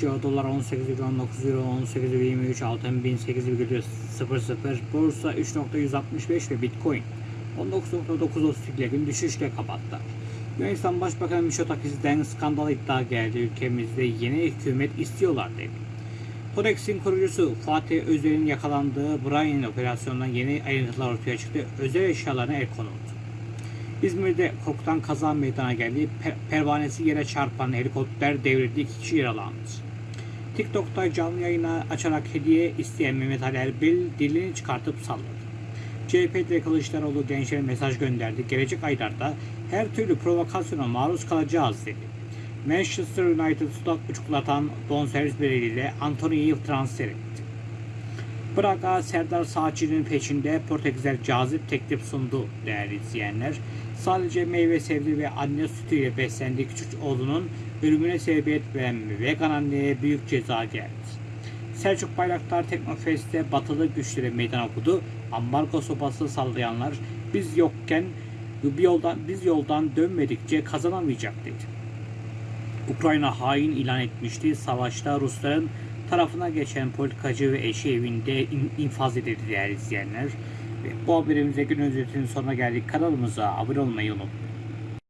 başlıyor. Dolar 18,19 euro 18,23 altın 1800 borsa 3.165 ve bitcoin 19.930 ile gün düşüşle kapattı. Yunanistan Başbakanı Mitsotakis'den skandal iddia geldi. Ülkemizde yeni hükümet istiyorlar dedi. Kodex'in kurucusu Fatih Özer'in yakalandığı Brian operasyonundan yeni ayrıntılar ortaya çıktı. Özel eşyalarına el konuldu. İzmir'de korkutan kaza meydana geldi. Per- pervanesi yere çarpan helikopter devrildi. İki kişi yaralandı. TikTok'ta canlı yayına açarak hediye isteyen Mehmet Ali Erbil dilini çıkartıp salladı. CHP'de Kılıçdaroğlu gençlere mesaj gönderdi. Gelecek aylarda her türlü provokasyona maruz kalacağız dedi. Manchester United sudak uçuklatan bonservis bedeliyle Anthony'yi transfer etti. Braga Serdar Saatçı'nın peşinde Portekizler cazip teklif sundu değerli izleyenler. Sadece meyve sebze ve anne sütüyle beslendiği küçük oğlunun ölümüne sebebiyet veren vegan anneye büyük ceza geldi. Selçuk Bayraktar Teknofest'te batılı güçlere meydan okudu. Ambargo sopası sallayanlar biz yokken bir yoldan biz yoldan dönmedikçe kazanamayacak dedi. Ukrayna hain ilan etmişti. Savaşta Rusların tarafına geçen politikacı ve eşi evinde in- infaz edildi değerli izleyenler. Ve bu haberimize gün özetinin sonuna geldik. Kanalımıza abone olmayı unutmayın.